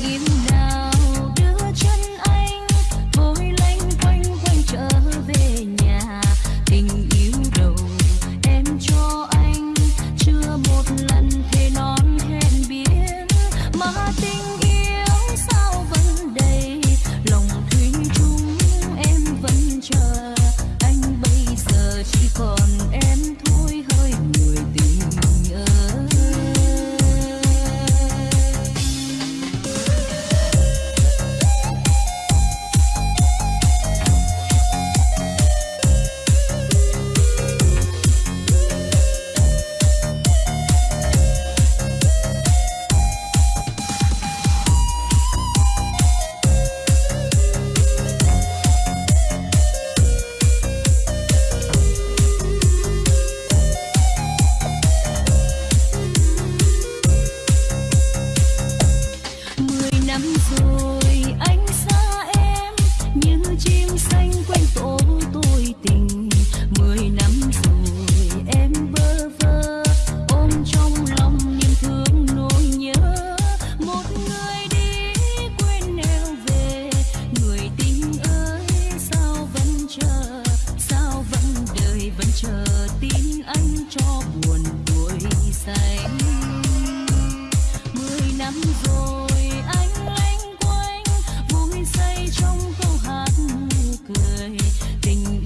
Begin vẫn chờ tin anh cho buồn vui xanh mười năm rồi anh lanh quanh vui say trong câu hát cười. Tình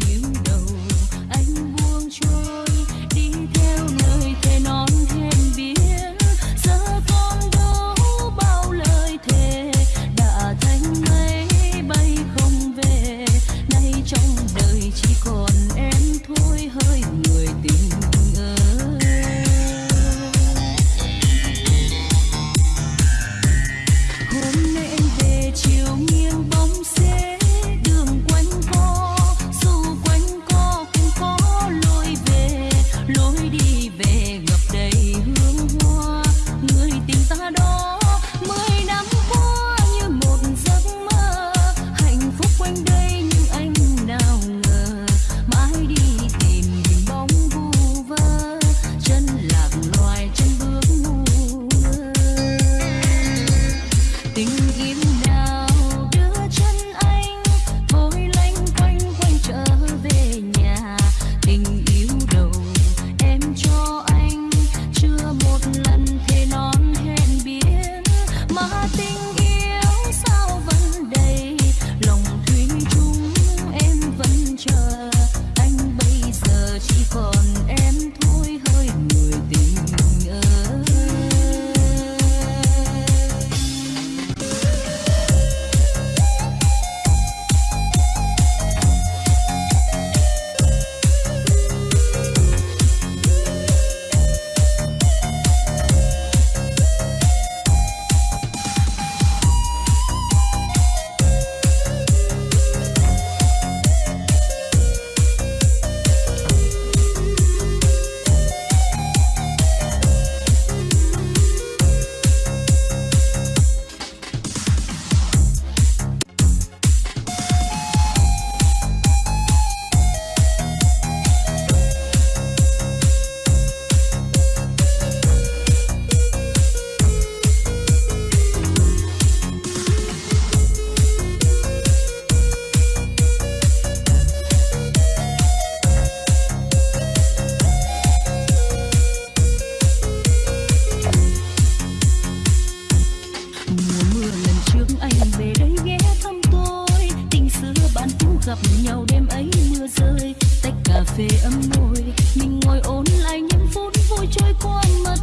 gặp nhau đêm ấy mưa rơi, tách cà phê ấm môi mình ngồi ôn lại những phút vui trôi qua mất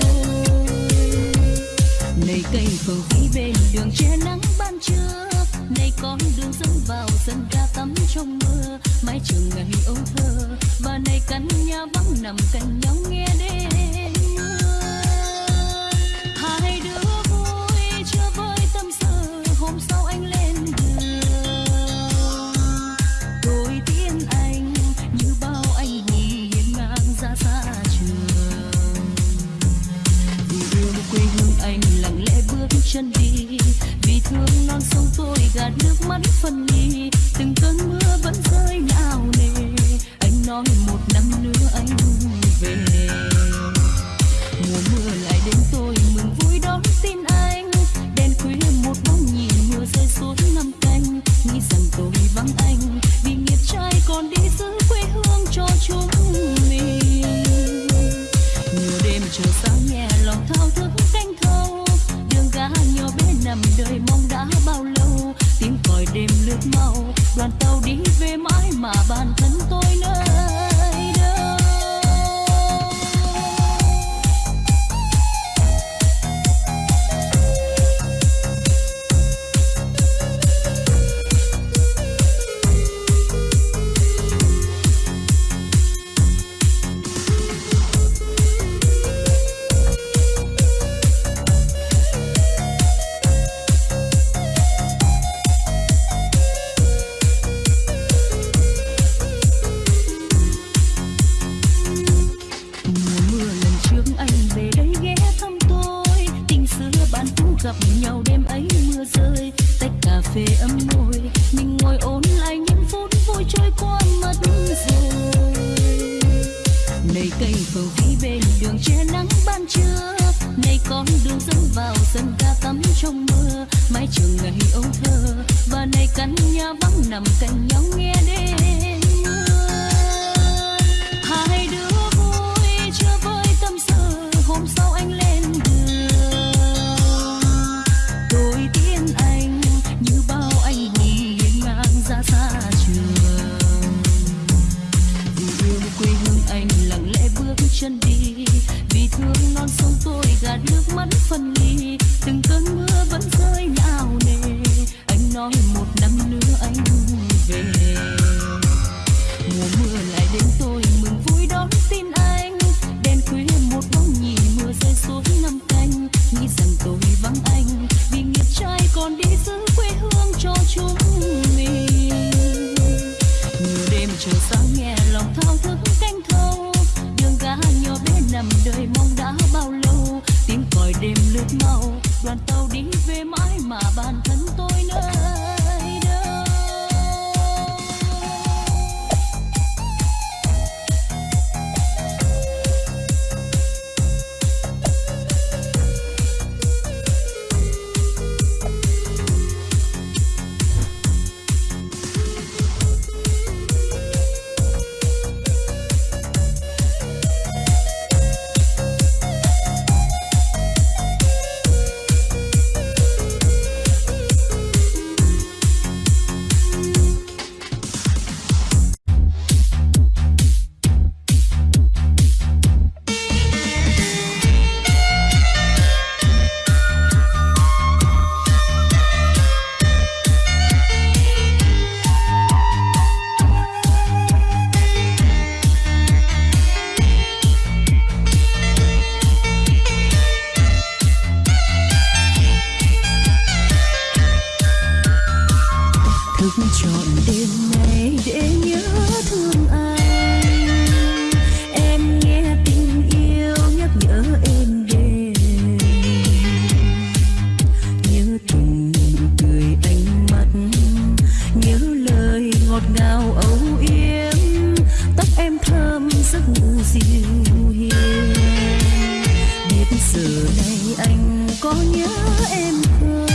rồi. Này cây phượng vĩ bên đường che nắng ban trưa này con đường dẫn vào sân ga tắm trong mưa. Mái trường ngày âu thơ, và này căn nhà vắng nằm cạnh nhau nghe đêm chân đi. Vì thương non sông tôi gạt nước mắt phân ly. Từng cơn mưa vẫn rơi nào nề. Anh nói một năm nữa anh về. Mùa mưa lại đến tôi mừng vui đón tin anh. Đèn khuya một bóng nhìn mưa rơi xuống năm canh. Nghĩ rằng tôi vắng anh. Mà bản thân tôi tách vì thương non sông tôi gạt nước mắt phân ly. Từng cơn mưa vẫn rơi nào nề. Anh nói một năm nữa anh về. Mùa mưa lại đến tôi mừng vui đón tin anh. Đèn khuya một bóng nhìn mưa rơi xuống năm canh. Nghĩ rằng tôi vắng anh vì nghiệp trai còn đi giữ nằm đời mong đã bao lâu. Tiếng còi đêm lướt mau, đoàn tàu đi về mãi mà bản thân giờ này anh có nhớ em không?